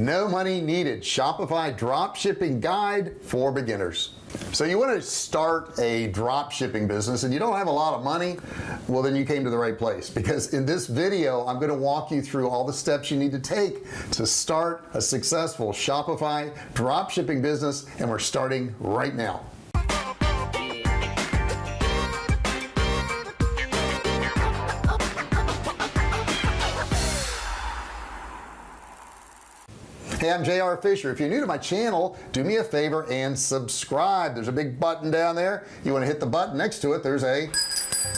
no money needed. Shopify drop shipping guide for beginners. So you want to start a drop shipping business and you don't have a lot of money well then you came to the right place. Because in this video I'm going to walk you through all the steps you need to take to start a successful Shopify drop shipping business and we're starting right now I'm JR Fisher. If you're new to my channel do me a favor and subscribe. There's a big button down there. You want to hit the button next to it there's a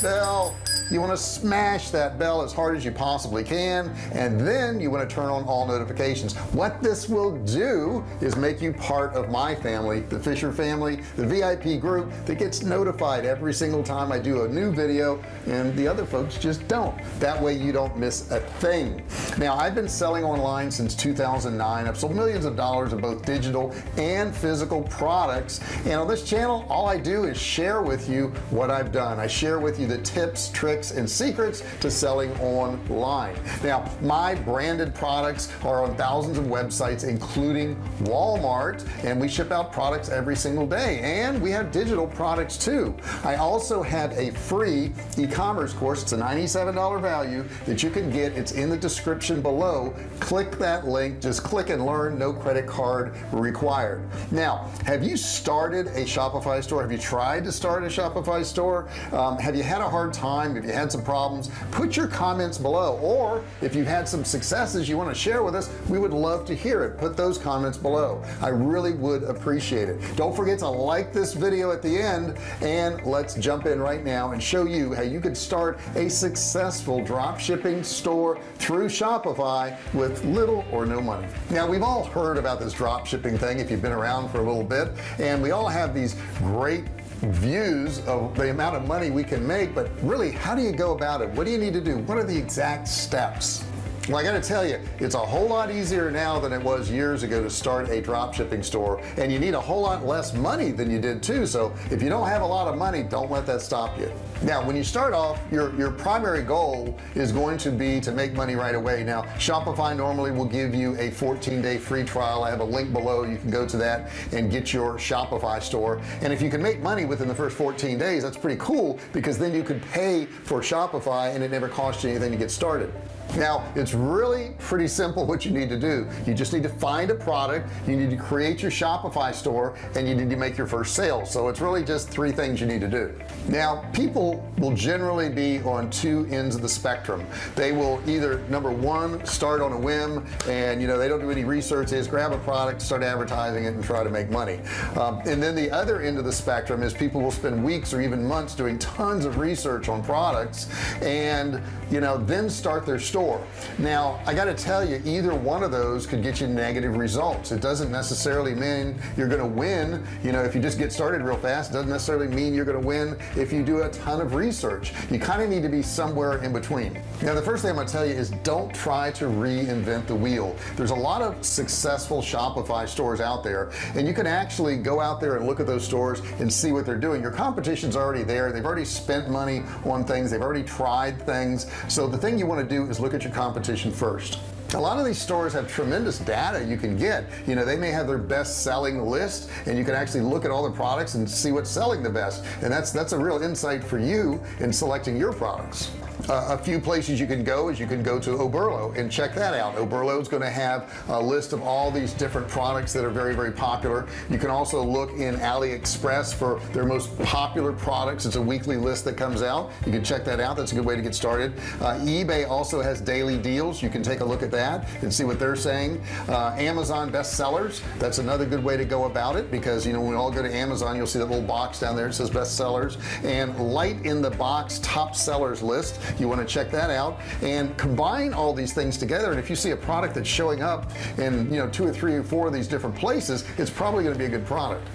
bell you want to smash that bell as hard as you possibly can and then you want to turn on all notifications. What this will do is make you part of my family the Fisher family the VIP group that gets notified every single time I do a new video and the other folks just don't. That way you don't miss a thing. Now I've been selling online since 2009 I've sold millions of dollars of both digital and physical products and on this channel all I do is share with you what I've done. I share with you the tips tricks tricks and secrets to selling online. Now my branded products are on thousands of websites including Walmart and we ship out products every single day. And we have digital products too. I also have a free e-commerce course. It's a $97 value that you can get. It's in the description below. Click that link. Just click and learn. No credit card required. Now have you started a Shopify store? Have you tried to start a Shopify store? Um, have you had a hard time? If you had some problems put your comments below. Or if you've had some successes you want to share with us we would love to hear it. Put those comments below. I really would appreciate it. Don't forget to like this video at the end and let's jump in right now and show you how you could start a successful drop shipping store through Shopify with little or no money. Now we've all heard about this drop shipping thing if you've been around for a little bit and we all have these great views of the amount of money we can make but really how do you go about it? What do you need to do? What are the exact steps well I gotta tell you it's a whole lot easier now than it was years ago to start a drop shipping store. And you need a whole lot less money than you did too. So if you don't have a lot of money don't let that stop you. Now when you start off your your primary goal is going to be to make money right away. Now Shopify normally will give you a 14-day free trial. I have a link below. You can go to that and get your Shopify store. And if you can make money within the first 14 days that's pretty cool because then you could pay for Shopify and it never costs you anything to get started now it's really pretty simple what you need to do. You just need to find a product you need to create your Shopify store and you need to make your first sale. So it's really just three things you need to do. Now people will generally be on two ends of the spectrum. They will either number one start on a whim and you know they don't do any research. They just grab a product start advertising it and try to make money. Um, and then the other end of the spectrum is people will spend weeks or even months doing tons of research on products and you know then start their store. Now I got to tell you either one of those could get you negative results. It doesn't necessarily mean you're gonna win. You know if you just get started real fast doesn't necessarily mean you're gonna win if you do a ton of research. You kind of need to be somewhere in between. Now the first thing I'm gonna tell you is don't try to reinvent the wheel. There's a lot of successful Shopify stores out there and you can actually go out there and look at those stores and see what they're doing. Your competition's already there. They've already spent money on things. They've already tried things so the thing you want to do is look at your competition first. A lot of these stores have tremendous data you can get. You know they may have their best selling list and you can actually look at all the products and see what's selling the best. And that's that's a real insight for you in selecting your products uh, a few places you can go is you can go to Oberlo and check that out. Oberlo is going to have a list of all these different products that are very very popular. You can also look in AliExpress for their most popular products. It's a weekly list that comes out. You can check that out. That's a good way to get started. Uh, eBay also has daily deals. You can take a look at that and see what they're saying. Uh, Amazon bestsellers that's another good way to go about it because you know when we all go to Amazon you'll see that little box down there it says bestsellers. And light in the box top sellers list you want to check that out and combine all these things together. And if you see a product that's showing up in you know two or three or four of these different places it's probably going to be a good product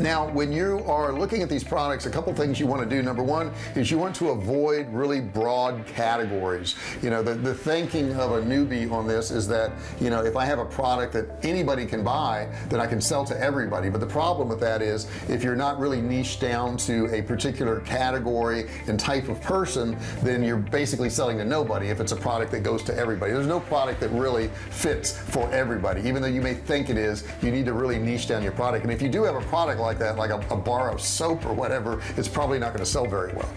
now when you are looking at these products a couple things you want to do. Number one is you want to avoid really broad categories. You know the, the thinking of a newbie on this is that you know if I have a product that anybody can buy then I can sell to everybody. But the problem with that is if you're not really niche down to a particular category and type of person then you're basically selling to nobody if it's a product that goes to everybody. There's no product that really fits for everybody even though you may think it is. You need to really niche down your product. And if you do have a product like that like a, a bar of soap or whatever it's probably not going to sell very well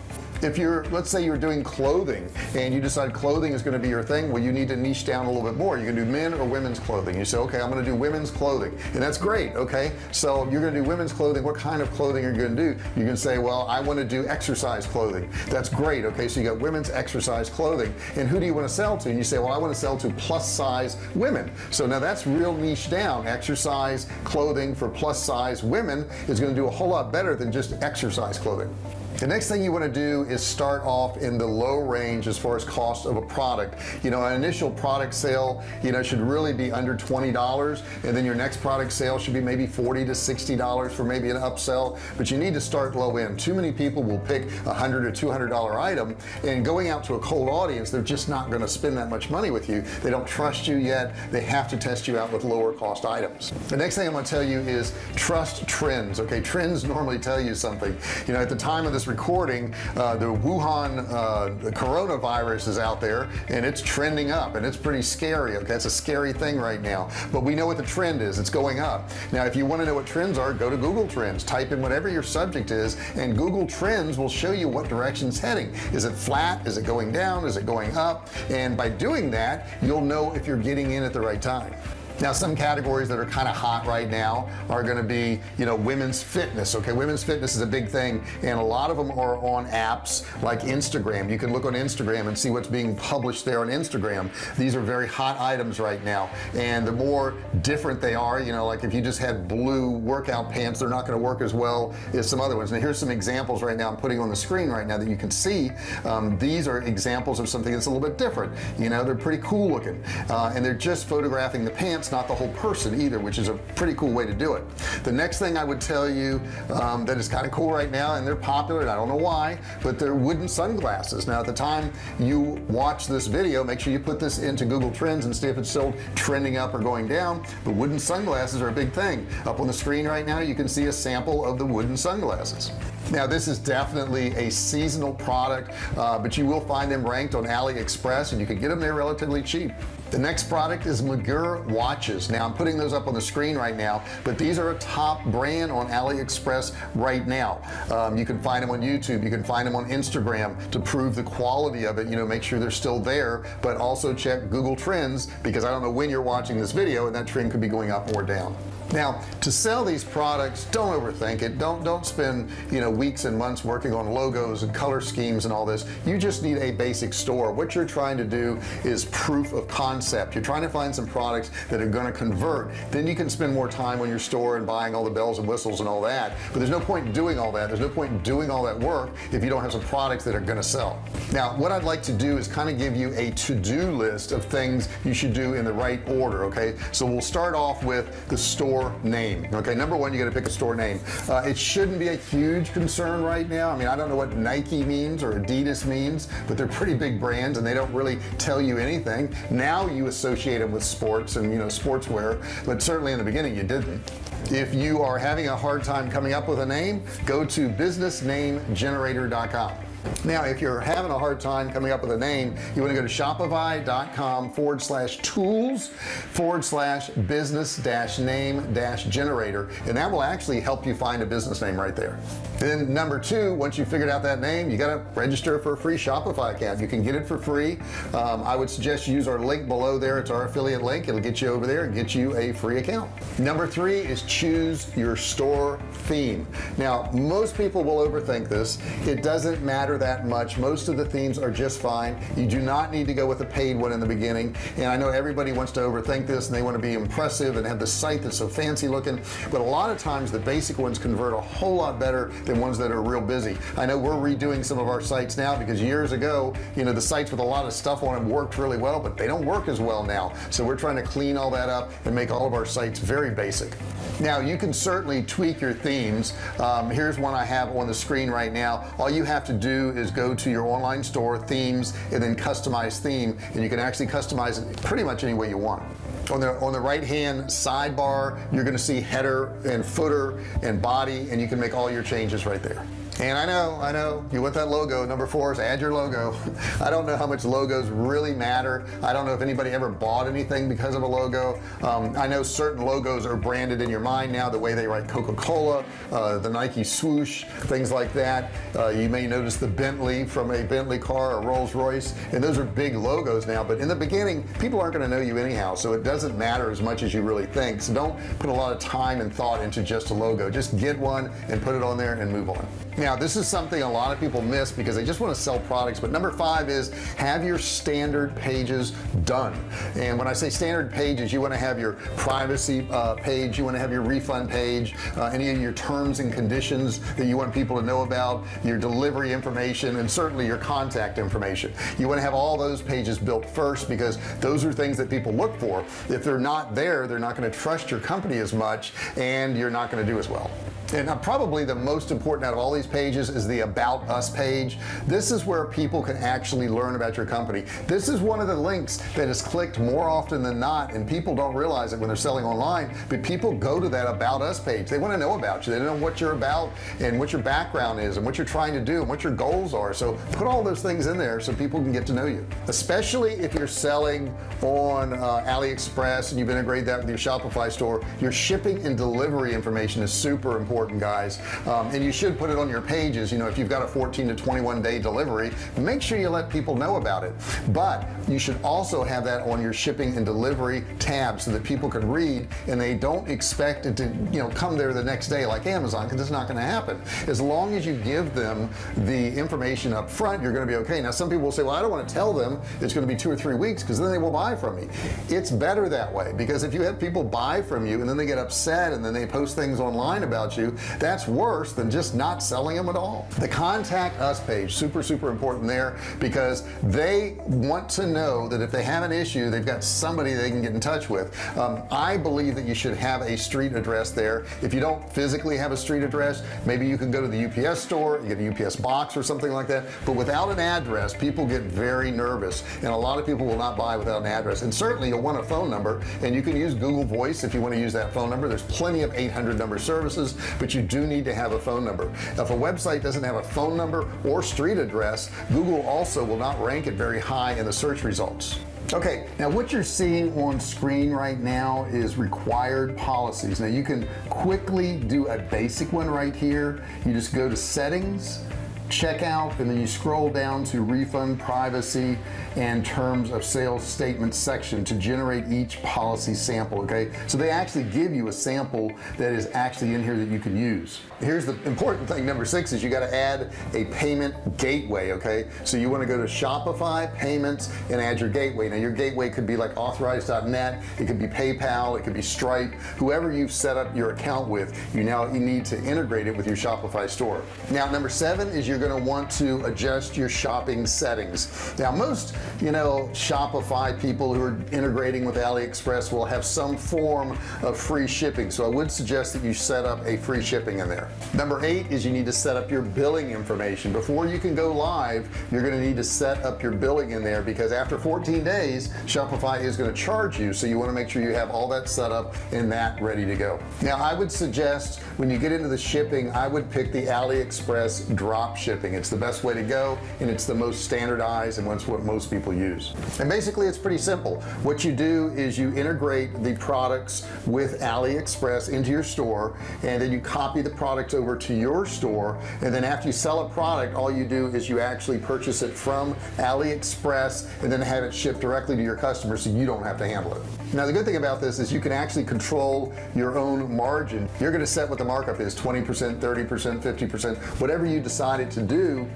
if you're let's say you're doing clothing and you decide clothing is going to be your thing well you need to niche down a little bit more. You can do men or women's clothing. You say okay I'm going to do women's clothing. And that's great okay? So you're going to do women's clothing. What kind of clothing are you going to do? You can say well I want to do exercise clothing. That's great okay? So you got women's exercise clothing. And who do you want to sell to? And you say well I want to sell to plus size women. So now that's real niche down. Exercise clothing for plus size women is going to do a whole lot better than just exercise clothing the next thing you want to do is start off in the low range as far as cost of a product. You know an initial product sale you know should really be under $20 and then your next product sale should be maybe 40 to 60 dollars for maybe an upsell. But you need to start low end. Too many people will pick a hundred or two hundred dollar item and going out to a cold audience they're just not going to spend that much money with you. They don't trust you yet. They have to test you out with lower cost items. The next thing I'm going to tell you is trust trends okay? Trends normally tell you something. You know at the time of this recording uh, the Wuhan uh, coronavirus is out there and it's trending up and it's pretty scary okay? It's a scary thing right now but we know what the trend is. It's going up. Now if you want to know what trends are go to Google Trends. Type in whatever your subject is and Google Trends will show you what direction it's heading. Is it flat? Is it going down? Is it going up? And by doing that you'll know if you're getting in at the right time now some categories that are kind of hot right now are going to be you know women's fitness okay? Women's fitness is a big thing and a lot of them are on apps like Instagram. You can look on Instagram and see what's being published there on Instagram. These are very hot items right now and the more different they are you know like if you just had blue workout pants they're not going to work as well as some other ones. Now here's some examples right now I'm putting on the screen right now that you can see. Um, these are examples of something that's a little bit different. You know they're pretty cool looking uh, and they're just photographing the pants not the whole person either which is a pretty cool way to do it. The next thing I would tell you um, that is kind of cool right now and they're popular and I don't know why but they're wooden sunglasses. Now at the time you watch this video make sure you put this into Google Trends and see if it's still trending up or going down. But wooden sunglasses are a big thing. Up on the screen right now you can see a sample of the wooden sunglasses. Now this is definitely a seasonal product uh, but you will find them ranked on AliExpress and you can get them there relatively cheap the next product is Magura watches. Now I'm putting those up on the screen right now but these are a top brand on AliExpress right now. Um, you can find them on YouTube. You can find them on Instagram to prove the quality of it you know make sure they're still there but also check Google Trends because I don't know when you're watching this video and that trend could be going up or down now to sell these products don't overthink it. Don't don't spend you know weeks and months working on logos and color schemes and all this. You just need a basic store. What you're trying to do is proof of concept. You're trying to find some products that are going to convert. Then you can spend more time on your store and buying all the bells and whistles and all that. But there's no point doing all that. There's no point doing all that work if you don't have some products that are going to sell. Now what I'd like to do is kind of give you a to-do list of things you should do in the right order okay? So we'll start off with the store store name. Okay number one you got to pick a store name. Uh, it shouldn't be a huge concern right now. I mean I don't know what Nike means or Adidas means but they're pretty big brands and they don't really tell you anything. Now you associate them with sports and you know sportswear but certainly in the beginning you didn't. If you are having a hard time coming up with a name go to businessnamegenerator.com now if you're having a hard time coming up with a name you want to go to shopify.com forward slash tools forward slash business dash name dash generator and that will actually help you find a business name right there. Then number two once you figured out that name you got to register for a free Shopify account. You can get it for free. Um, I would suggest you use our link below there. It's our affiliate link. It'll get you over there and get you a free account. Number three is choose your store theme. Now most people will overthink this. It doesn't matter matter that much. Most of the themes are just fine. You do not need to go with a paid one in the beginning. And I know everybody wants to overthink this and they want to be impressive and have the site that's so fancy looking. But a lot of times the basic ones convert a whole lot better than ones that are real busy. I know we're redoing some of our sites now because years ago you know the sites with a lot of stuff on them worked really well but they don't work as well now. So we're trying to clean all that up and make all of our sites very basic now you can certainly tweak your themes. Um, here's one I have on the screen right now. All you have to do is go to your online store themes and then customize theme and you can actually customize it pretty much any way you want. On the on the right hand sidebar you're going to see header and footer and body and you can make all your changes right there and I know I know. You want that logo number four is add your logo. I don't know how much logos really matter. I don't know if anybody ever bought anything because of a logo. Um, I know certain logos are branded in your mind now the way they write Coca-Cola uh, the Nike swoosh things like that. Uh, you may notice the Bentley from a Bentley car or Rolls-Royce and those are big logos now. But in the beginning people aren't going to know you anyhow so it doesn't matter as much as you really think. So don't put a lot of time and thought into just a logo. Just get one and put it on there and move on. Now this is something a lot of people miss because they just want to sell products but number five is have your standard pages done. And when I say standard pages you want to have your privacy uh, page you want to have your refund page uh, any of your terms and conditions that you want people to know about your delivery information and certainly your contact information. You want to have all those pages built first because those are things that people look for. If they're not there they're not going to trust your company as much and you're not going to do as well and probably the most important out of all these pages is the about us page. This is where people can actually learn about your company. This is one of the links that is clicked more often than not and people don't realize it when they're selling online but people go to that about us page. They want to know about you. They know what you're about and what your background is and what you're trying to do and what your goals are. So put all those things in there so people can get to know you. Especially if you're selling on uh, AliExpress and you've integrated that with your Shopify store your shipping and delivery information is super important important guys. Um, and you should put it on your pages you know if you've got a 14 to 21 day delivery make sure you let people know about it. But you should also have that on your shipping and delivery tab so that people can read and they don't expect it to you know come there the next day like Amazon because it's not going to happen. As long as you give them the information up front you're going to be okay. Now some people will say well I don't want to tell them it's going to be two or three weeks because then they will buy from me. It's better that way because if you have people buy from you and then they get upset and then they post things online about you that's worse than just not selling them at all. The contact us page super super important there because they want to know that if they have an issue they've got somebody they can get in touch with. Um, I believe that you should have a street address there. If you don't physically have a street address maybe you can go to the UPS store you get a UPS box or something like that. But without an address people get very nervous and a lot of people will not buy without an address. And certainly you'll want a phone number and you can use Google voice if you want to use that phone number. There's plenty of 800 number services but you do need to have a phone number. If a website doesn't have a phone number or street address Google also will not rank it very high in the search results. Okay now what you're seeing on screen right now is required policies. Now you can quickly do a basic one right here. You just go to settings checkout and then you scroll down to refund privacy and terms of sales statement section to generate each policy sample okay? So they actually give you a sample that is actually in here that you can use. Here's the important thing number six is you got to add a payment gateway okay? So you want to go to Shopify payments and add your gateway. Now your gateway could be like authorize.net it could be PayPal it could be Stripe. Whoever you've set up your account with you now you need to integrate it with your Shopify store. Now number seven is you're going to want to adjust your shopping settings. Now most you know Shopify people who are integrating with AliExpress will have some form of free shipping. So I would suggest that you set up a free shipping in there. Number eight is you need to set up your billing information. Before you can go live you're going to need to set up your billing in there because after 14 days Shopify is going to charge you. So you want to make sure you have all that set up and that ready to go. Now I would suggest when you get into the shipping I would pick the AliExpress drop it's the best way to go and it's the most standardized and what's what most people use. And basically it's pretty simple. What you do is you integrate the products with AliExpress into your store and then you copy the product over to your store and then after you sell a product all you do is you actually purchase it from AliExpress and then have it shipped directly to your customer so you don't have to handle it. Now the good thing about this is you can actually control your own margin. You're going to set what the markup is 20% 30% 50% whatever you decided to to do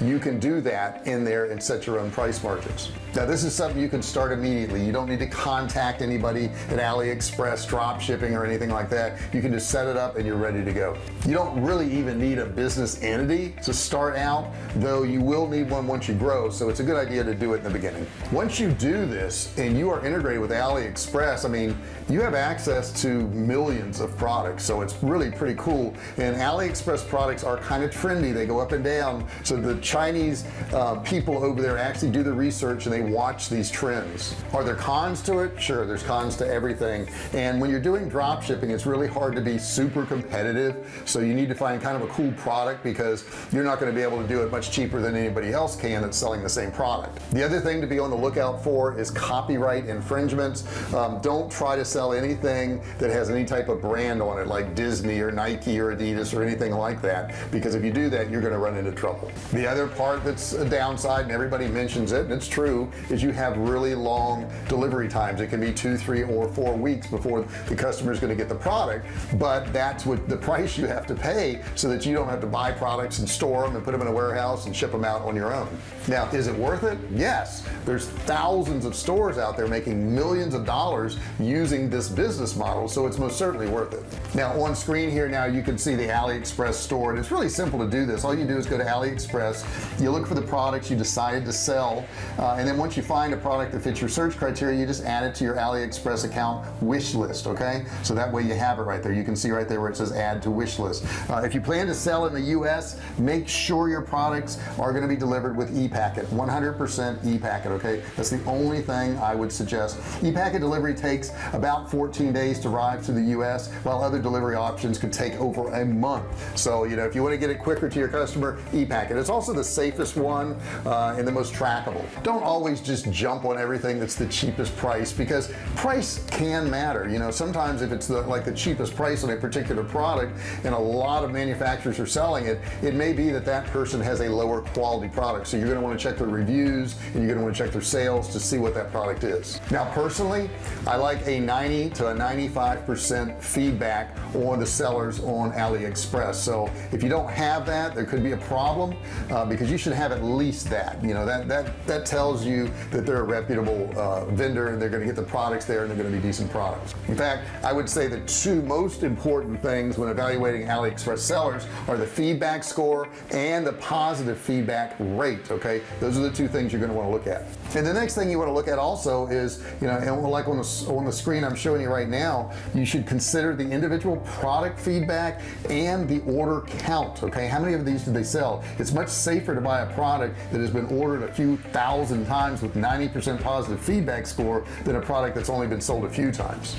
you can do that in there and set your own price margins. Now this is something you can start immediately. You don't need to contact anybody at AliExpress drop shipping or anything like that. You can just set it up and you're ready to go. You don't really even need a business entity to start out though you will need one once you grow so it's a good idea to do it in the beginning. Once you do this and you are integrated with AliExpress I mean you have access to millions of products so it's really pretty cool. And AliExpress products are kind of trendy. They go up and down so the Chinese uh, people over there actually do the research and they watch these trends. Are there cons to it? Sure there's cons to everything. And when you're doing drop shipping it's really hard to be super competitive. So you need to find kind of a cool product because you're not going to be able to do it much cheaper than anybody else can that's selling the same product. The other thing to be on the lookout for is copyright infringements. Um, don't try to sell anything that has any type of brand on it like Disney or Nike or Adidas or anything like that because if you do that you're going to run into trouble. The other part that's a downside and everybody mentions it and it's true is you have really long delivery times. It can be two three or four weeks before the customer is going to get the product but that's what the price you have to pay so that you don't have to buy products and store them and put them in a warehouse and ship them out on your own. Now is it worth it? Yes. There's thousands of stores out there making millions of dollars using this business model so it's most certainly worth it. Now on screen here now you can see the AliExpress store and it's really simple to do this. All you do is go to AliExpress you look for the products you decided to sell uh, and then once you find a product that fits your search criteria you just add it to your AliExpress account wish list okay? So that way you have it right there. You can see right there where it says add to wish list. Uh, if you plan to sell in the US make sure your products are going to be delivered with e-packet 100% e-packet okay? That's the only thing I would suggest. e-packet delivery takes about 14 days to arrive to the US while other delivery options could take over a month. So you know if you want to get it quicker to your customer e-packet. It's also the safest one uh, and the most trackable. Don't always just jump on everything that's the cheapest price because price can matter. You know sometimes if it's the like the cheapest price on a particular product and a lot of manufacturers are selling it it may be that that person has a lower quality product. So you're going to want to check their reviews and you're going to want to check their sales to see what that product is. Now personally I like a 90 to a 95 percent feedback on the sellers on AliExpress. So if you don't have that there could be a problem uh, because you should have at least that you know that that that tells you that they're a reputable uh, vendor and they're going to get the products there and they're going to be decent products. In fact I would say the two most important things when evaluating AliExpress sellers are the feedback score and the positive feedback rate okay? Those are the two things you're going to want to look at. And the next thing you want to look at also is you know and like on the on the screen I'm showing you right now you should consider the individual product feedback and the order count okay? How many of these did they sell. It's much safer to buy a product that has been ordered a few thousand times with 90% positive feedback score than a product that's only been sold a few times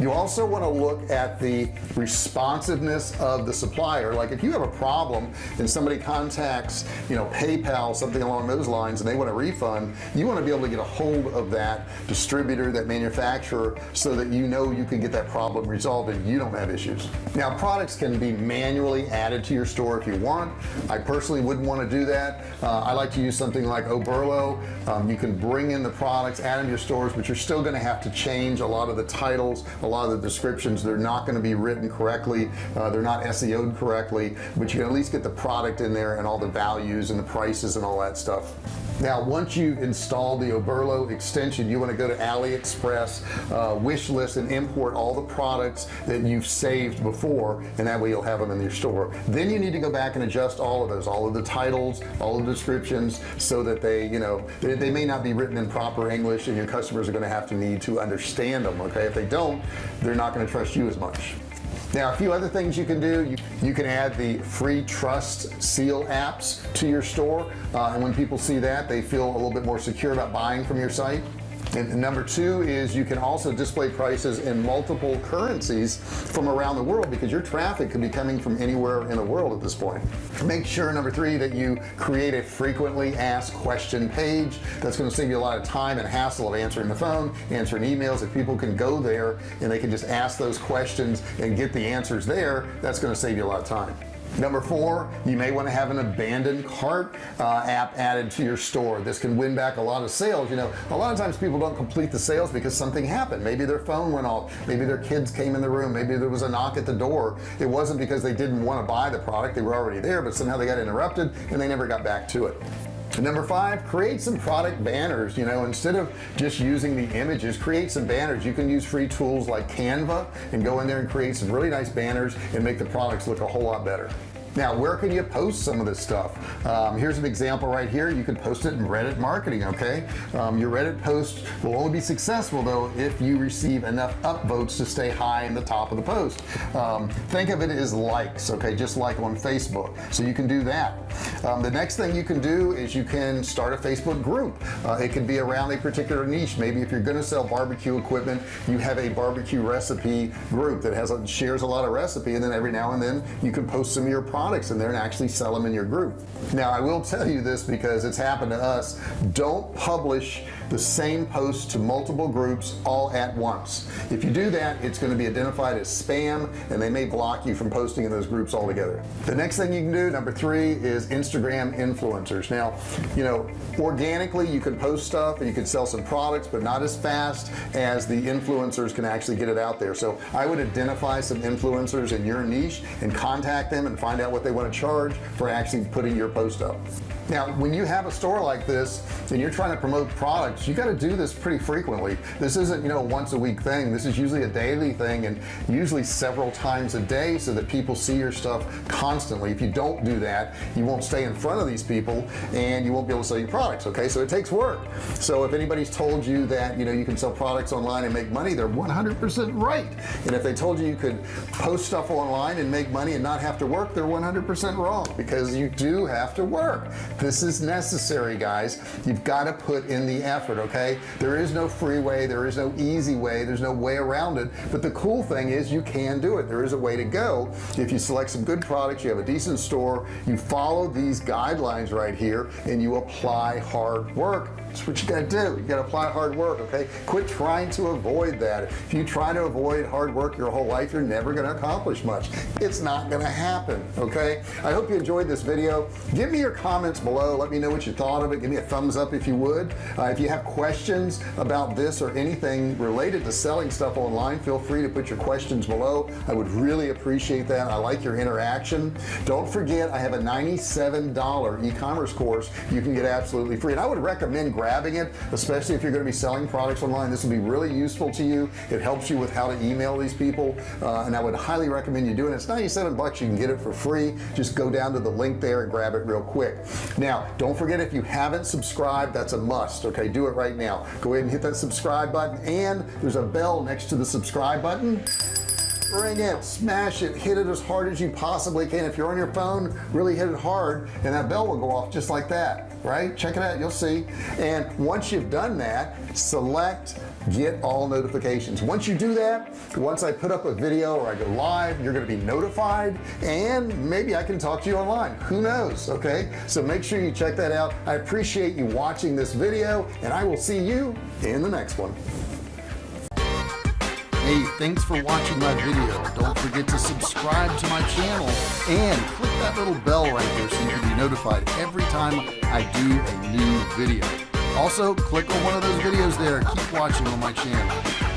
you also want to look at the responsiveness of the supplier. Like if you have a problem and somebody contacts you know PayPal something along those lines and they want a refund you want to be able to get a hold of that distributor that manufacturer so that you know you can get that problem resolved and you don't have issues. Now products can be manually added to your store if you want. I personally wouldn't want to do that. Uh, I like to use something like Oberlo. Um, you can bring in the products add them to your stores but you're still going to have to change a lot of the titles a lot of the descriptions they're not going to be written correctly uh, they're not SEO'd correctly but you can at least get the product in there and all the values and the prices and all that stuff. Now once you've installed the Oberlo extension you want to go to AliExpress uh, wish list and import all the products that you've saved before and that way you'll have them in your store. Then you need to go back and adjust all of those all of the titles all the descriptions so that they you know they, they may not be written in proper English and your customers are going to have to need to understand them okay? If they don't they're not going to trust you as much. Now a few other things you can do. You, you can add the free trust seal apps to your store uh, and when people see that they feel a little bit more secure about buying from your site and number two is you can also display prices in multiple currencies from around the world because your traffic could be coming from anywhere in the world at this point. Make sure number three that you create a frequently asked question page. That's going to save you a lot of time and hassle of answering the phone answering emails. If people can go there and they can just ask those questions and get the answers there that's going to save you a lot of time number four you may want to have an abandoned cart uh, app added to your store. This can win back a lot of sales. You know a lot of times people don't complete the sales because something happened. Maybe their phone went off. Maybe their kids came in the room. Maybe there was a knock at the door. It wasn't because they didn't want to buy the product. They were already there but somehow they got interrupted and they never got back to it number five create some product banners you know instead of just using the images create some banners. You can use free tools like Canva and go in there and create some really nice banners and make the products look a whole lot better now where can you post some of this stuff? Um, here's an example right here. You can post it in Reddit marketing okay? Um, your Reddit post will only be successful though if you receive enough upvotes to stay high in the top of the post. Um, think of it as likes okay? Just like on Facebook. So you can do that. Um, the next thing you can do is you can start a Facebook group. Uh, it can be around a particular niche. Maybe if you're gonna sell barbecue equipment you have a barbecue recipe group that has a, shares a lot of recipe and then every now and then you can post some of your products in there and actually sell them in your group. Now I will tell you this because it's happened to us. Don't publish the same post to multiple groups all at once. If you do that it's going to be identified as spam and they may block you from posting in those groups altogether. The next thing you can do number three is Instagram influencers. Now you know organically you can post stuff and you can sell some products but not as fast as the influencers can actually get it out there. So I would identify some influencers in your niche and contact them and find out what they want to charge for actually putting your post up now when you have a store like this and you're trying to promote products you got to do this pretty frequently. This isn't you know a once a week thing. This is usually a daily thing and usually several times a day so that people see your stuff constantly. If you don't do that you won't stay in front of these people and you won't be able to sell your products okay? So it takes work. So if anybody's told you that you know you can sell products online and make money they're 100% right. And if they told you you could post stuff online and make money and not have to work they're 100% wrong because you do have to work this is necessary guys. You've got to put in the effort okay? There is no free way. There is no easy way. There's no way around it. But the cool thing is you can do it. There is a way to go. If you select some good products you have a decent store you follow these guidelines right here and you apply hard work that's what you got to do. You got to apply hard work okay? Quit trying to avoid that. If you try to avoid hard work your whole life you're never going to accomplish much. It's not going to happen okay? I hope you enjoyed this video. Give me your comments below. Let me know what you thought of it. Give me a thumbs up if you would. Uh, if you have questions about this or anything related to selling stuff online feel free to put your questions below. I would really appreciate that. I like your interaction. Don't forget I have a $97 e-commerce course you can get absolutely free and I would recommend grabbing it especially if you're going to be selling products online. This will be really useful to you. It helps you with how to email these people uh, and I would highly recommend you doing it. It's 97 bucks. You can get it for free. Just go down to the link there and grab it real quick. Now don't forget if you haven't subscribed that's a must okay? Do it right now. Go ahead and hit that subscribe button and there's a bell next to the subscribe button ring it smash it hit it as hard as you possibly can. If you're on your phone really hit it hard and that bell will go off just like that right? Check it out you'll see. And once you've done that select get all notifications. Once you do that once I put up a video or I go live you're going to be notified and maybe I can talk to you online. Who knows okay? So make sure you check that out. I appreciate you watching this video and I will see you in the next one Hey, thanks for watching my video. Don't forget to subscribe to my channel and click that little bell right there so you can be notified every time I do a new video. Also, click on one of those videos there. Keep watching on my channel.